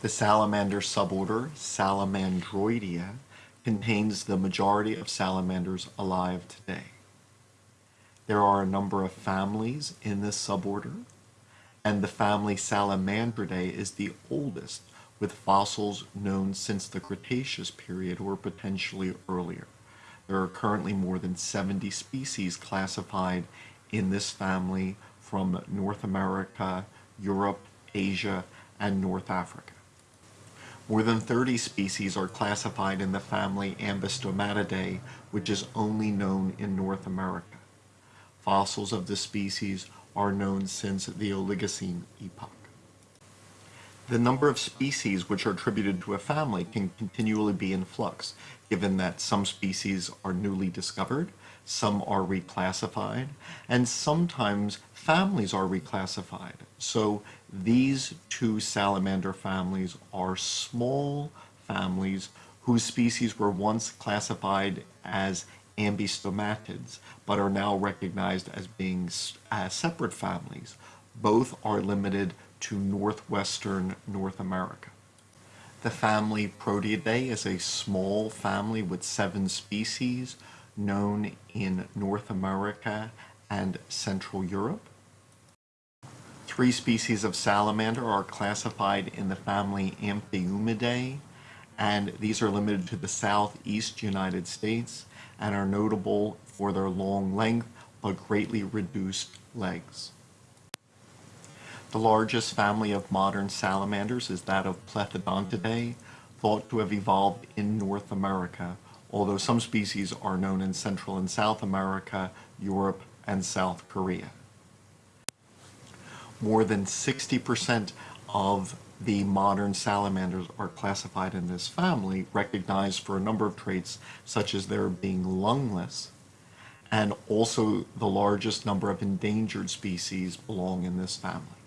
The salamander suborder, Salamandroidea, contains the majority of salamanders alive today. There are a number of families in this suborder, and the family Salamandridae is the oldest, with fossils known since the Cretaceous period or potentially earlier. There are currently more than 70 species classified in this family from North America, Europe, Asia, and North Africa. More than 30 species are classified in the family Ambystomatidae, which is only known in North America. Fossils of this species are known since the Oligocene epoch. The number of species which are attributed to a family can continually be in flux, given that some species are newly discovered, some are reclassified, and sometimes families are reclassified. So these two salamander families are small families whose species were once classified as ambystomatids, but are now recognized as being as separate families. Both are limited to northwestern North America. The family Proteidae is a small family with seven species known in North America and Central Europe. Three species of salamander are classified in the family Amphiumidae, and these are limited to the southeast United States and are notable for their long length but greatly reduced legs. The largest family of modern salamanders is that of Plethodontidae, thought to have evolved in North America, although some species are known in Central and South America, Europe, and South Korea. More than 60% of the modern salamanders are classified in this family, recognized for a number of traits such as their being lungless, and also the largest number of endangered species belong in this family.